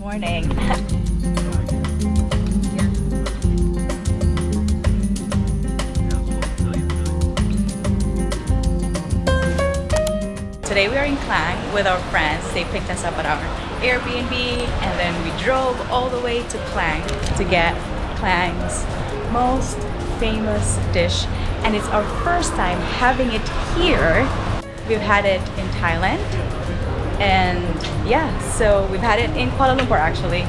Morning. Today we are in Klang with our friends. They picked us up at our Airbnb and then we drove all the way to Klang to get Klang's most famous dish and it's our first time having it here. We've had it in Thailand and yeah, so we've had it in Kuala Lumpur actually,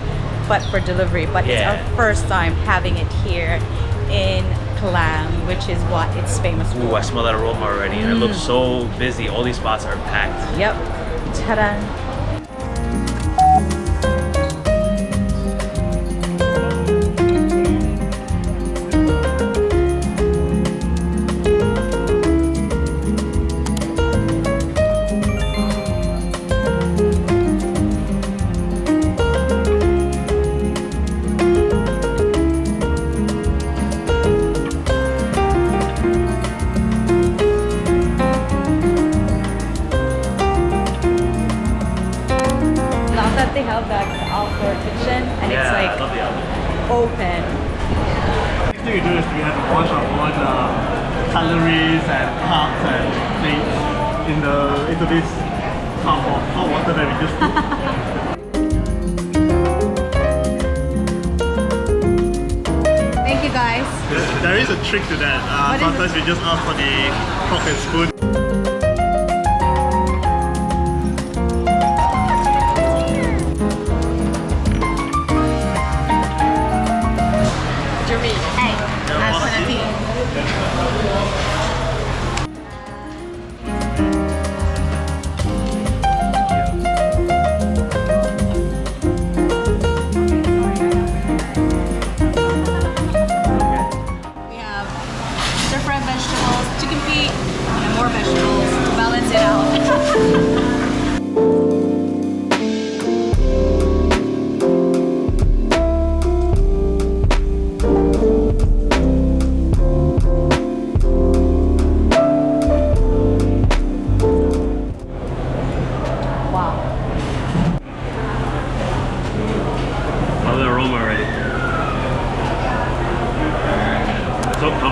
but for delivery. But Yeah. it's our first time having it here in Klang, which is what it's famous for. Ooh, I smell that aroma already. And it looks Mm. so busy. All these spots are packed. Yep. Ta-da. Calories and carbs and things in the into this cup of hot water that we just. Thank you guys. there is a trick to that. Uh, sometimes we just ask for the fork and spoon.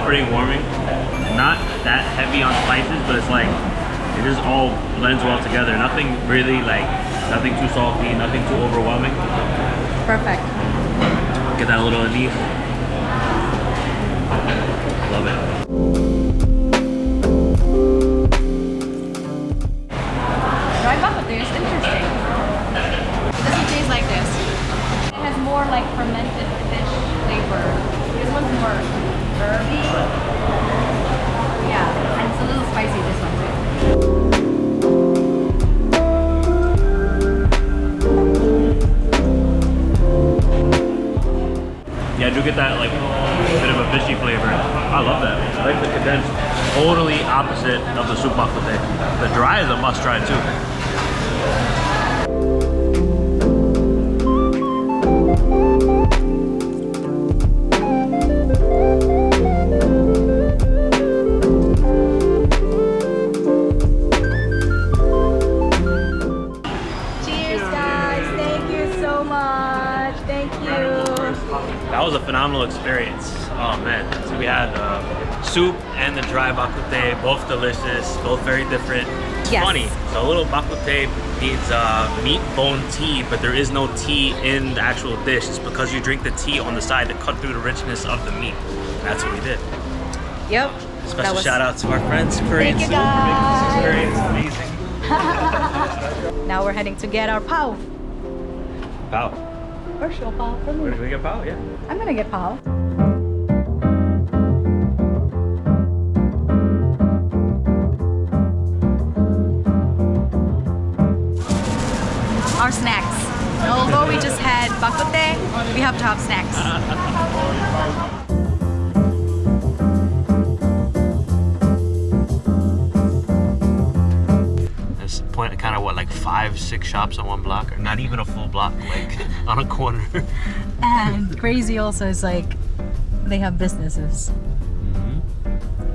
Comforting, warming. Not that heavy on spices, but it's like it just all blends well together. Nothing really like nothing too salty, nothing too overwhelming. Perfect. Get that little anise. Love it. Dry interesting. It doesn't taste like this. It has more like fermented fish flavor. This one's more herby. Yeah, and it's a little spicy this one too. Yeah, I do get that like bit of a fishy flavor. I love that. I like the condensed. Totally opposite of the soup bak kut teh. The dry is a must try too. Phenomenal experience. Oh man. So we had uh, soup and the dry bak kut teh, both delicious, both very different. It's Yes. funny. So a little bak kut teh needs uh, meat bone tea, but there is no tea in the actual dish. It's because you drink the tea on the side to cut through the richness of the meat. That's what we did. Yep. Special was- shout out to our friends, Korean Thank you, Soup, for making this experience amazing. Now we're heading to get our pao. Pow. Where's your pao for Where me? did we get pow? Yeah. I'm gonna get pao. Our snacks. Although we just had bak kut teh, we have to have snacks. There's point kind of what like five, six shops on one block, or not even a full block, like on a corner. And crazy also is like they have businesses.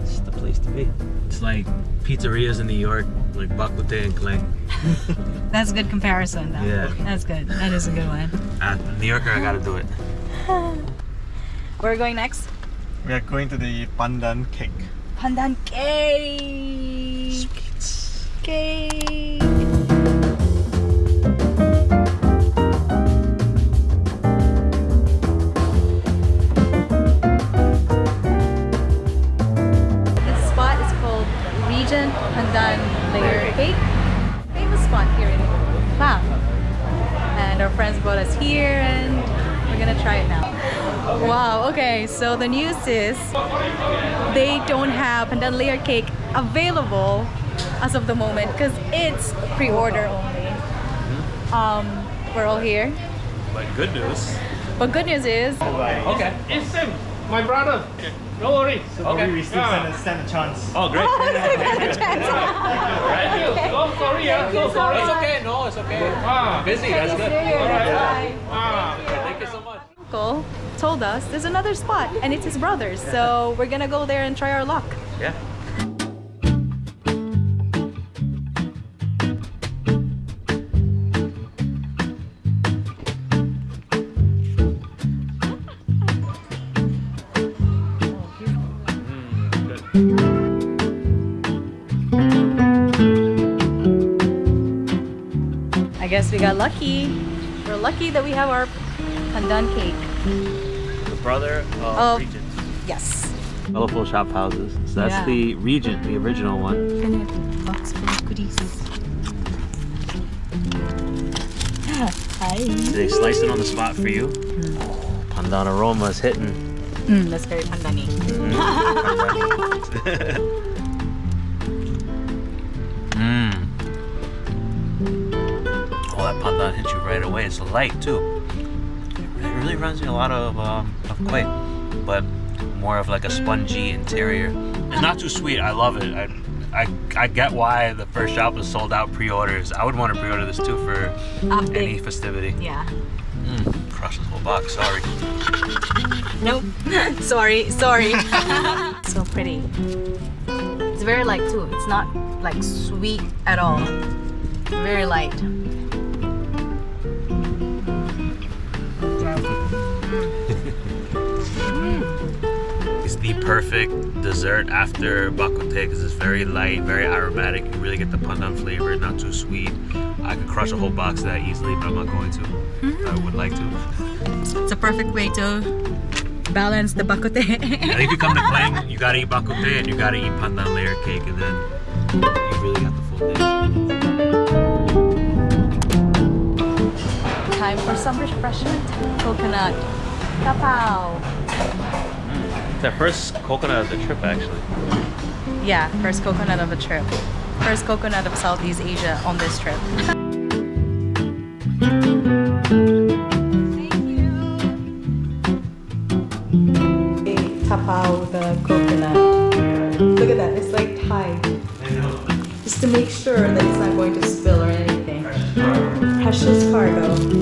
It's the place to be. It's like pizzerias in New York, like Bak kut teh and Klang. That's a good comparison though. Yeah. That's good. That is a good one. Uh, New Yorker, I gotta do it. Where are we going next? We are going to the pandan cake. Pandan cake. Cake. This spot is called Regent Pandan Layer Cake. Famous spot here in Klang. And our friends brought us here and we're gonna try it now. Wow, okay, so the news is they don't have pandan layer cake available as of the moment because it's pre-order only. Um, we're all here. But good news. But good news is, Okay. It's him, my brother. No worries. So Okay. maybe we still Yeah. stand, a, stand a chance. Oh, great. Thank you. So sorry, yeah. So sorry. It's okay, No, it's okay. Ah, Busy, Chinese New Year, that's why. ah. Thank you so much. Uncle told us there's another spot and it's his brother's. So we're gonna go there and try our luck. Yeah. I guess we got lucky. We're lucky that we have our pandan cake. The brother of Of- Regent. Yes. Colorful shop houses. So that's Yeah. the Regent, the original one. Box full of goodies. Hi. They slice it on the spot for you. Pandan aroma is hitting. Mm, that's very pandani. Mmm. Oh, that pandan hits you right away. It's light too. It really reminds me a lot of um, of quail, but more of like a spongy interior. It's not too sweet. I love it. I, I, I get why the first shop was sold out pre-orders. I would want to pre-order this too for any big. festivity. Yeah. Mm, crush this whole box. Sorry. Nope. sorry, sorry. so pretty. It's very light too. It's not like sweet at all. Very light. It's the perfect dessert after bak kut teh because it's very light, very aromatic. You really get the pandan flavor, not too sweet. I could crush a whole box of that easily, but I'm not going to. I would like to. It's a perfect way to balance the bak kut teh. I think if you come to Klang, you gotta eat bak kut teh and you gotta eat pandan layer cake, and then you really got the full dish. Time for some refreshment. Coconut. Kapow. Mm. It's our first coconut of the trip, actually. Yeah, first coconut of the trip. First coconut of Southeast Asia on this trip.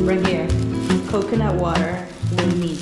right here. Coconut water with need